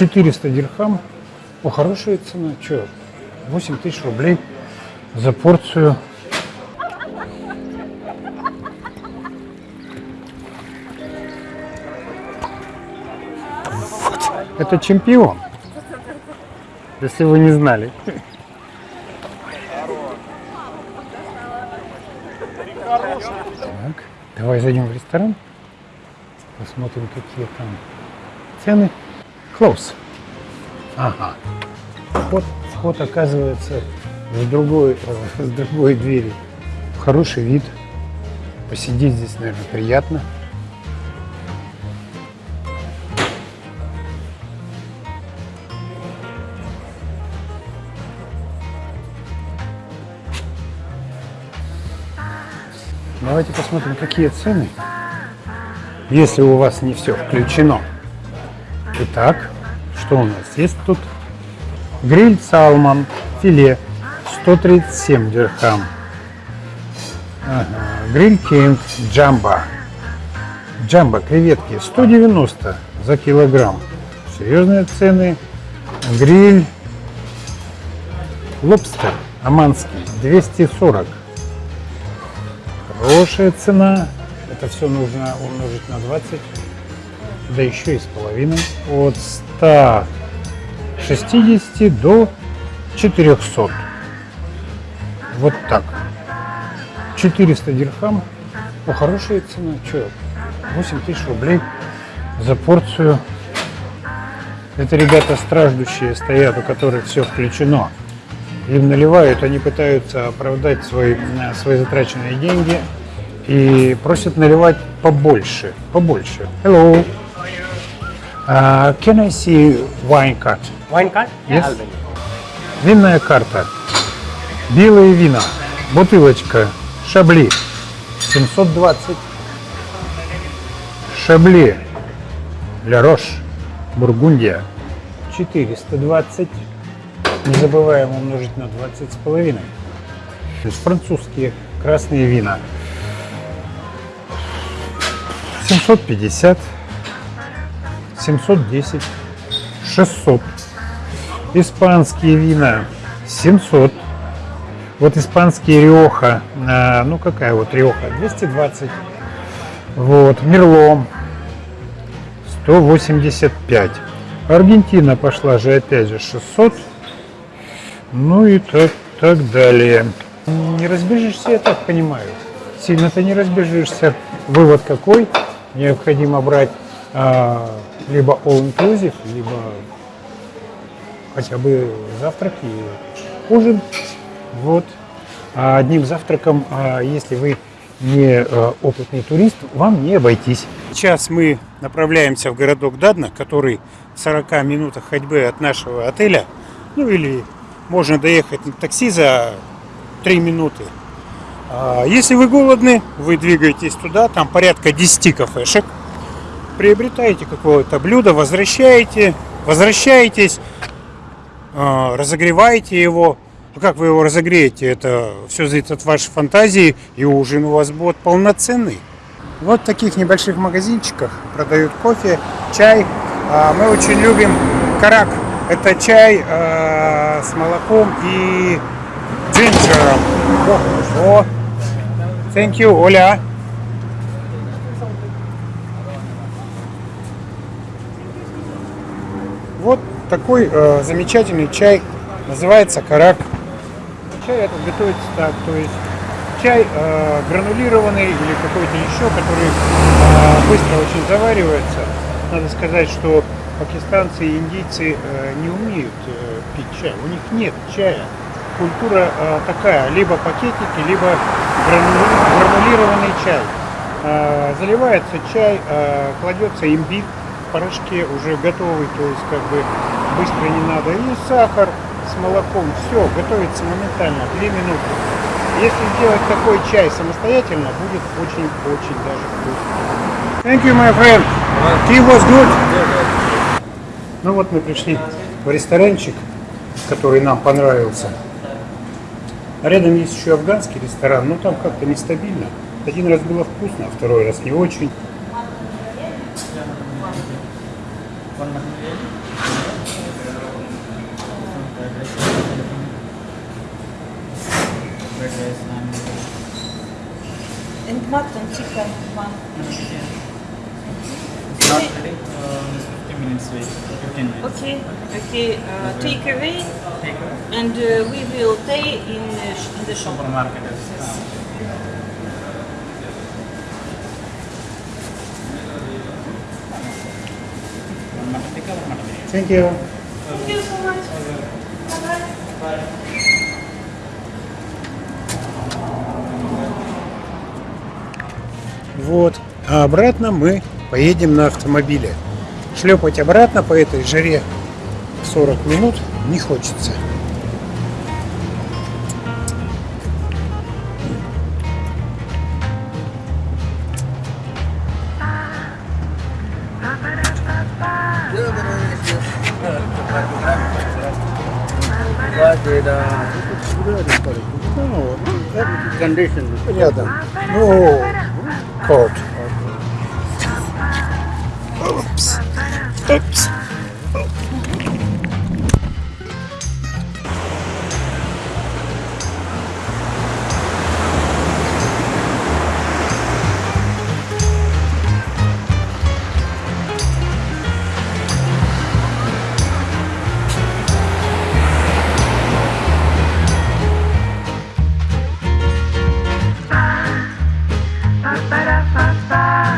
400 дирхам. О, хорошая цена. Че? 8 тысяч рублей за порцию. Вот. Это чемпион. Если вы не знали. Так, давай зайдем в ресторан. Посмотрим, какие там цены. Close. Ага. Вход, вход оказывается с другой, э, с другой двери. Хороший вид. Посидеть здесь, наверное, приятно. Давайте посмотрим, какие цены, если у вас не все включено. Итак, что у нас есть тут? Гриль салмон, филе, 137 дирхам. Ага. Гриль кинг, джамба. Джамба, креветки, 190 за килограмм. Серьезные цены. Гриль лобстер, аманский, 240 Хорошая цена. Это все нужно умножить на 20. Да еще и с половиной. От 160 до 400. Вот так. 400 дирхам. О, хорошая цена. Че? 8 тысяч рублей за порцию. Это ребята страждущие стоят, у которых все включено им наливают, они пытаются оправдать свои, свои затраченные деньги и просят наливать побольше, побольше. Hello. Uh, can I see wine card? Wine card? Yes. It. Винная карта. Белые вина. Бутылочка. Шабли. 720. Шабли. Ля Рош. Бургундия. 420. Не забываем умножить на 20 с половиной. То есть французские красные вина. 750, 710, 600. Испанские вина 700. Вот испанские Риоха, а, ну какая вот Риоха, 220. Вот, Мерло 185. Аргентина пошла же опять же 600. Ну и так, так далее. Не разбежишься, я так понимаю. Сильно-то не разбежишься. Вывод какой? Необходимо брать а, либо all-inclusive, либо хотя бы завтрак и ужин. Вот. А одним завтраком, а, если вы не а, опытный турист, вам не обойтись. Сейчас мы направляемся в городок Дадна, который в 40 минутах ходьбы от нашего отеля. Ну или можно доехать на такси за 3 минуты. А если вы голодны, вы двигаетесь туда, там порядка 10 кафешек. Приобретаете какое-то блюдо, возвращаете, возвращаетесь, а, разогреваете его. Ну, как вы его разогреете, это все зависит от вашей фантазии, и ужин у вас будет полноценный. Вот в таких небольших магазинчиках продают кофе, чай. А мы очень любим карак. Это чай с молоком и джинджером. О, о. Thank you, Оля. Вот такой э, замечательный чай. Называется карак. Чай этот готовится так, то есть чай э, гранулированный или какой-то еще, который э, быстро очень заваривается. Надо сказать, что пакистанцы и индийцы э, не умеют э, пить чай. У них нет чая. Культура э, такая, либо пакетики, либо грану- гранулированный чай. Э, заливается чай, э, кладется имбирь порошке уже готовый, то есть как бы быстро не надо. И сахар с молоком, все, готовится моментально, 2 минуты. Если сделать такой чай самостоятельно, будет очень-очень даже вкусно. Thank you, my friend. Tea was good. Ну вот мы пришли в ресторанчик, который нам понравился. Рядом есть еще афганский ресторан, но там как-то нестабильно. Один раз было вкусно, а второй раз не очень. And mutton chicken one. It's not ready. Uh, it's 15 minutes wait. 15 minutes. Okay, okay. Uh, take away, Take a and uh, we will pay in the, sh- in the shop. supermarket. One Thank you. Thank you so much. Bye-bye. Вот. А обратно мы поедем на автомобиле. Шлепать обратно по этой жаре 40 минут не хочется. Ну, это рядом. Ну, кот. Упс. Упс. fast by.